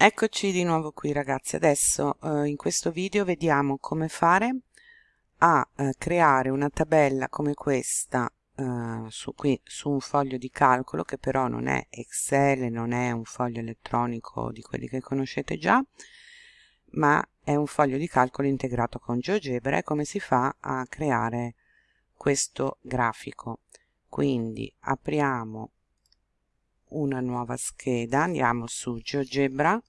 Eccoci di nuovo qui ragazzi, adesso eh, in questo video vediamo come fare a eh, creare una tabella come questa eh, su, qui, su un foglio di calcolo che però non è Excel, non è un foglio elettronico di quelli che conoscete già, ma è un foglio di calcolo integrato con GeoGebra e come si fa a creare questo grafico. Quindi apriamo una nuova scheda, andiamo su geogebra.org.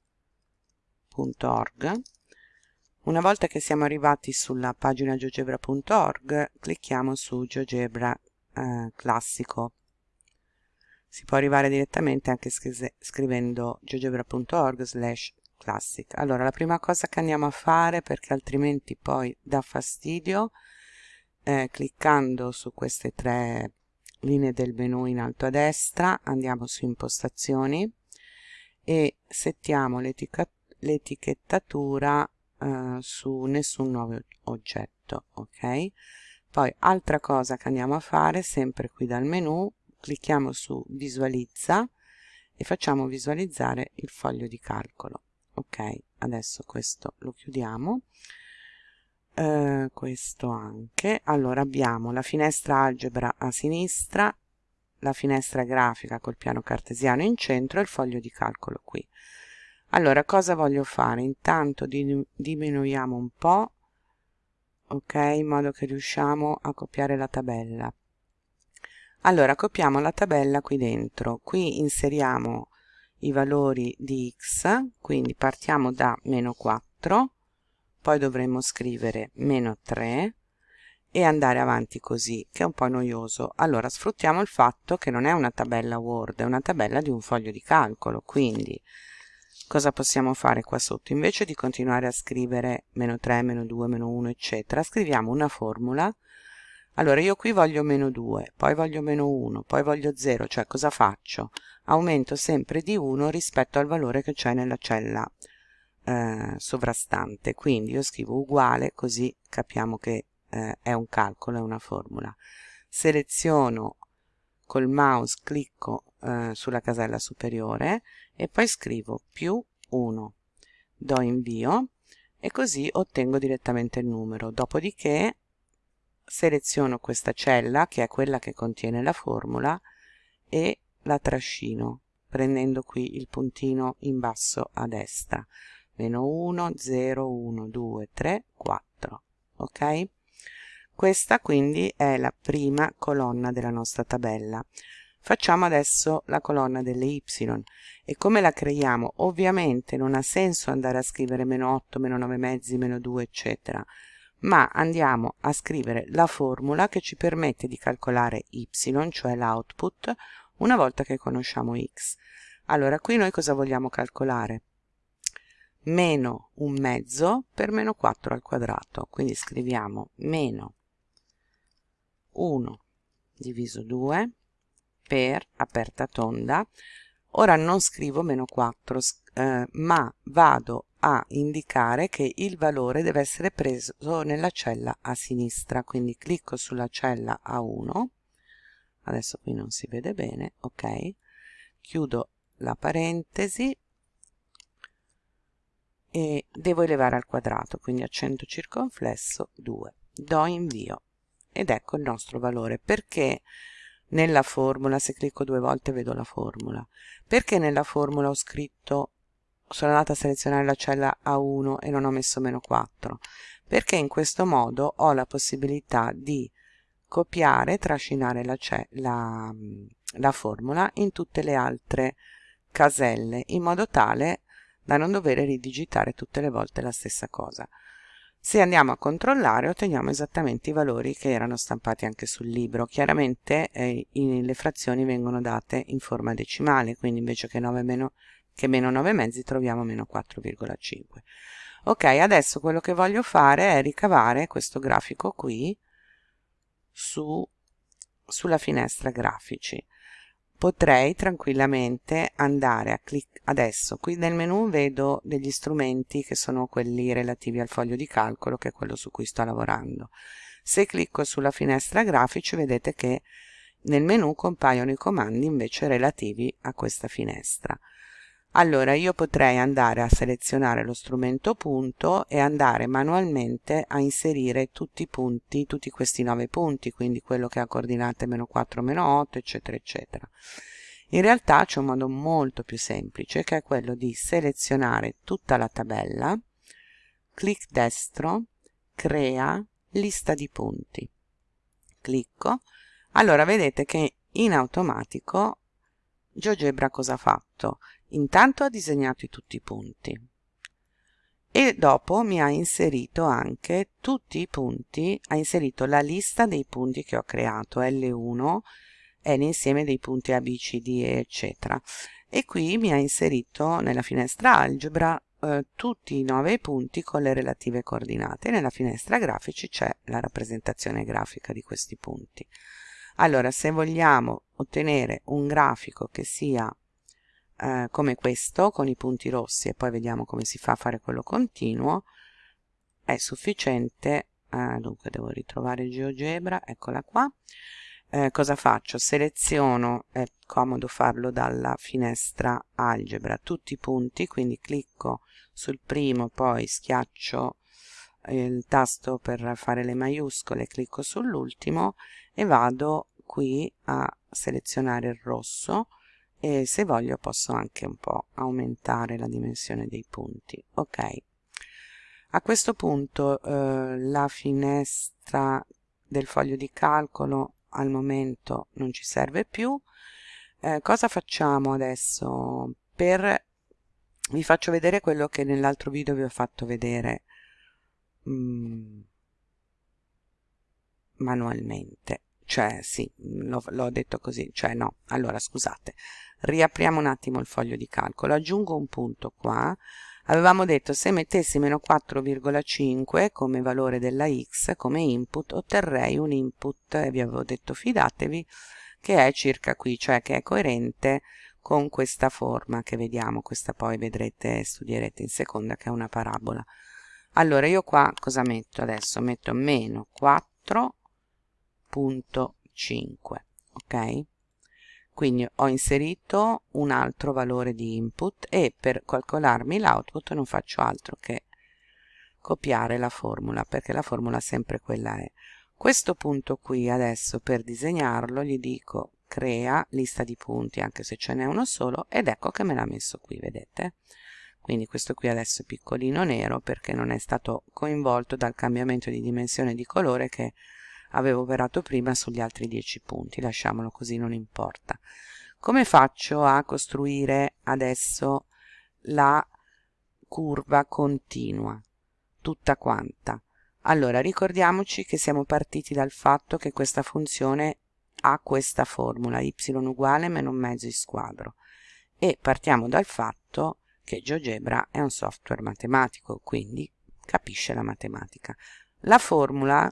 Una volta che siamo arrivati sulla pagina geogebra.org, clicchiamo su GeoGebra eh, classico. Si può arrivare direttamente anche scrivendo geogebra.org slash classic. Allora, la prima cosa che andiamo a fare, perché altrimenti poi dà fastidio, eh, cliccando su queste tre linee del menu in alto a destra andiamo su impostazioni e settiamo l'etichettatura eh, su nessun nuovo oggetto ok? Poi altra cosa che andiamo a fare sempre qui dal menu clicchiamo su visualizza e facciamo visualizzare il foglio di calcolo ok? Adesso questo lo chiudiamo eh, questo anche. Allora abbiamo la finestra algebra a sinistra la finestra grafica col piano cartesiano in centro e il foglio di calcolo qui. Allora cosa voglio fare? Intanto diminuiamo un po ok in modo che riusciamo a copiare la tabella. Allora copiamo la tabella qui dentro. Qui inseriamo i valori di x quindi partiamo da meno 4 poi dovremmo scrivere meno 3 e andare avanti così, che è un po' noioso. Allora, sfruttiamo il fatto che non è una tabella Word, è una tabella di un foglio di calcolo, quindi cosa possiamo fare qua sotto? Invece di continuare a scrivere meno 3, meno 2, meno 1, eccetera, scriviamo una formula. Allora, io qui voglio meno 2, poi voglio meno 1, poi voglio 0, cioè cosa faccio? Aumento sempre di 1 rispetto al valore che c'è nella cella eh, sovrastante. Quindi io scrivo uguale così capiamo che eh, è un calcolo, è una formula. Seleziono col mouse clicco eh, sulla casella superiore e poi scrivo più 1 do invio e così ottengo direttamente il numero. Dopodiché seleziono questa cella che è quella che contiene la formula e la trascino prendendo qui il puntino in basso a destra meno 1 0 1 2 3 4 ok? Questa quindi è la prima colonna della nostra tabella. Facciamo adesso la colonna delle y. E come la creiamo? Ovviamente non ha senso andare a scrivere meno 8 meno 9 mezzi meno 2 eccetera. Ma andiamo a scrivere la formula che ci permette di calcolare y cioè l'output una volta che conosciamo x. Allora qui noi cosa vogliamo calcolare meno un mezzo per meno 4 al quadrato. Quindi scriviamo meno 1 diviso 2 per aperta tonda. Ora non scrivo meno 4 eh, ma vado a indicare che il valore deve essere preso nella cella a sinistra. Quindi clicco sulla cella A1 adesso qui non si vede bene ok. Chiudo la parentesi e devo elevare al quadrato quindi accento circonflesso 2 do invio. Ed ecco il nostro valore. Perché nella formula se clicco due volte vedo la formula. Perché nella formula ho scritto sono andata a selezionare la cella A1 e non ho messo meno 4 perché in questo modo ho la possibilità di copiare trascinare la, la, la formula in tutte le altre caselle in modo tale da non dover ridigitare tutte le volte la stessa cosa. Se andiamo a controllare otteniamo esattamente i valori che erano stampati anche sul libro. Chiaramente eh, in, le frazioni vengono date in forma decimale, quindi invece che, 9 meno, che meno 9 mezzi troviamo meno 4,5. Ok, adesso quello che voglio fare è ricavare questo grafico qui su, sulla finestra grafici potrei tranquillamente andare a clic adesso qui nel menu vedo degli strumenti che sono quelli relativi al foglio di calcolo che è quello su cui sto lavorando. Se clicco sulla finestra grafici vedete che nel menu compaiono i comandi invece relativi a questa finestra allora io potrei andare a selezionare lo strumento punto e andare manualmente a inserire tutti i punti, tutti questi nove punti, quindi quello che ha coordinate meno 4, meno 8, eccetera, eccetera. In realtà c'è un modo molto più semplice che è quello di selezionare tutta la tabella, clic destro, crea lista di punti. Clicco, allora vedete che in automatico GeoGebra cosa ha fatto? Intanto ha disegnato tutti i punti e dopo mi ha inserito anche tutti i punti, ha inserito la lista dei punti che ho creato, L1 è l'insieme dei punti A, B, C, D, eccetera. E qui mi ha inserito nella finestra algebra eh, tutti i nove punti con le relative coordinate. Nella finestra grafici c'è la rappresentazione grafica di questi punti. Allora, se vogliamo ottenere un grafico che sia eh, come questo con i punti rossi e poi vediamo come si fa a fare quello continuo è sufficiente eh, dunque devo ritrovare GeoGebra eccola qua eh, cosa faccio? seleziono è comodo farlo dalla finestra algebra tutti i punti quindi clicco sul primo poi schiaccio il tasto per fare le maiuscole clicco sull'ultimo e vado qui a selezionare il rosso e se voglio posso anche un po' aumentare la dimensione dei punti ok? A questo punto eh, la finestra del foglio di calcolo al momento non ci serve più. Eh, cosa facciamo adesso? Per vi faccio vedere quello che nell'altro video vi ho fatto vedere mm, manualmente cioè sì, l'ho detto così, cioè no, allora scusate, riapriamo un attimo il foglio di calcolo, aggiungo un punto qua, avevamo detto se mettessi meno 4,5 come valore della x come input otterrei un input e vi avevo detto fidatevi che è circa qui, cioè che è coerente con questa forma che vediamo, questa poi vedrete, studierete in seconda che è una parabola. Allora io qua cosa metto adesso? Metto meno 4.5, ok? quindi ho inserito un altro valore di input e per calcolarmi l'output non faccio altro che copiare la formula perché la formula sempre quella è questo punto qui adesso per disegnarlo gli dico crea lista di punti anche se ce n'è uno solo ed ecco che me l'ha messo qui vedete quindi questo qui adesso è piccolino nero perché non è stato coinvolto dal cambiamento di dimensione di colore che avevo operato prima sugli altri 10 punti lasciamolo così non importa. Come faccio a costruire adesso la curva continua? Tutta quanta. Allora ricordiamoci che siamo partiti dal fatto che questa funzione ha questa formula y uguale meno mezzo in squadro. E partiamo dal fatto che GeoGebra è un software matematico quindi capisce la matematica. La formula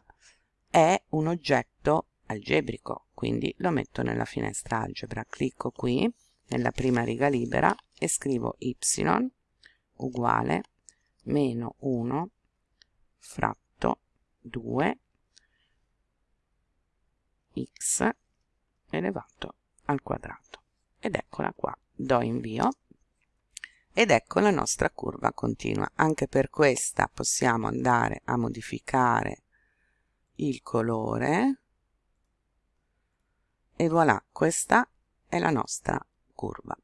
è un oggetto algebrico, quindi lo metto nella finestra algebra. Clicco qui nella prima riga libera e scrivo y uguale meno 1 fratto 2 x elevato al quadrato. Ed eccola qua. Do invio. Ed ecco la nostra curva continua. Anche per questa possiamo andare a modificare il colore. E voilà questa è la nostra curva